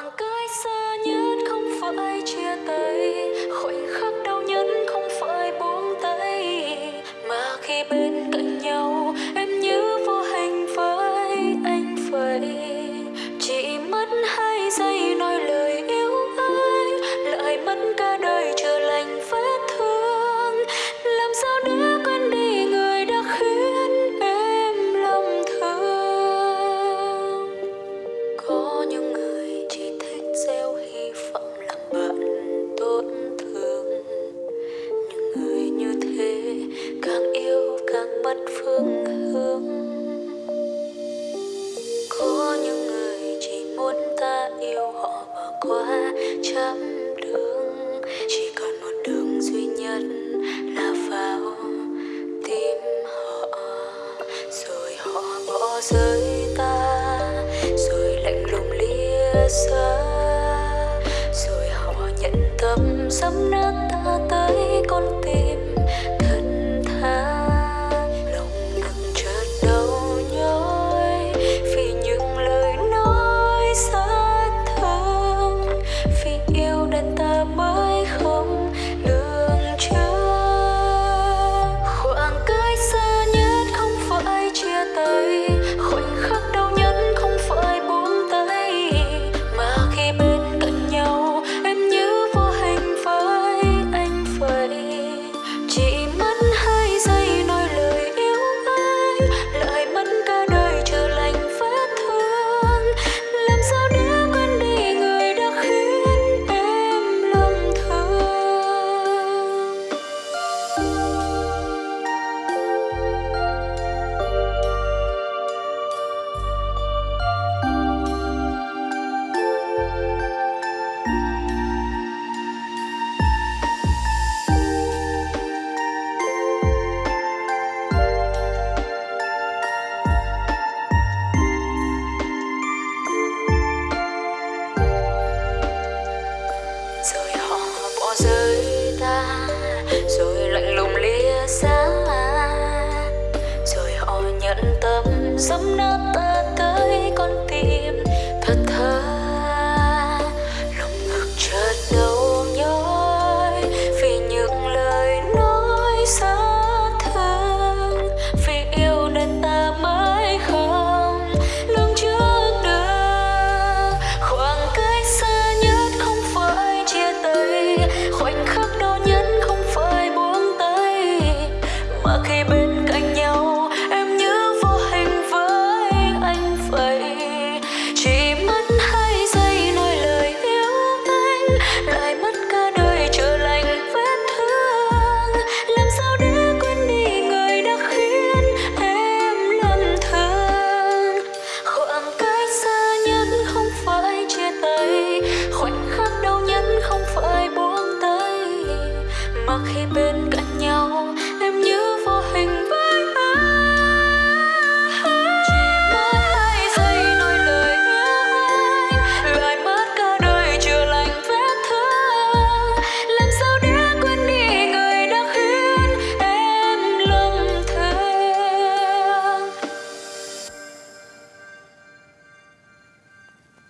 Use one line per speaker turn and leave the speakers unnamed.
àng cái xa nhất không phải chia tay khoảnh khắc chỉ còn một đường duy nhất là vào tim họ. Rồi họ bỏ rơi ta, rồi lạnh lùng lìa xa. Rồi họ nhận tâm sắp nát ta tới con tim thật soy.